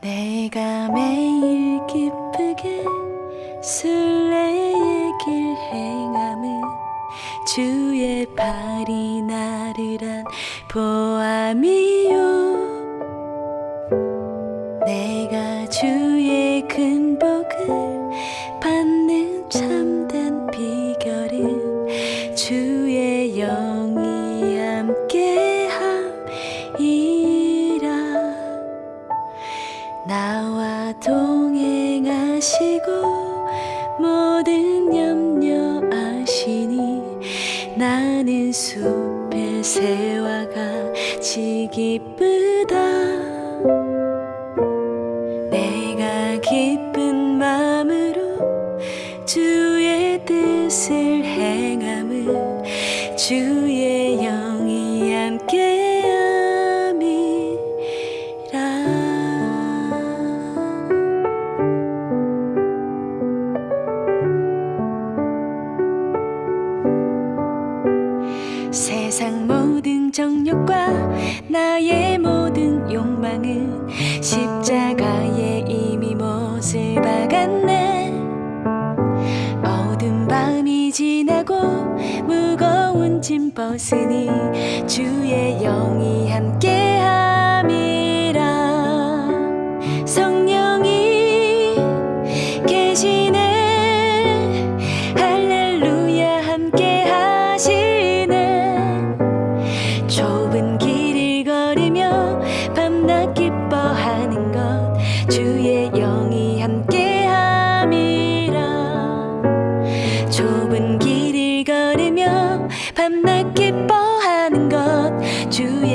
내가 매일 기쁘게 술래의 길 행함은 주의 발이 나를 안 보암이요. 내가 주의 근복을 받는 참된 비결은 주의 나는 숲의 새와 같이 기쁘다. 내가 기쁜 마음으로 주의 뜻을 행함을 주의 영이 함께 세상 모든 정욕과 나의 모든 욕망은 십자가에 이미 못을 박았네. 어두운 밤이 지나고 무거운 짐 벗으니 주의 영이 함께 사람이라. 좁은 길을 걸으며 밤낮 기뻐하는 것 주의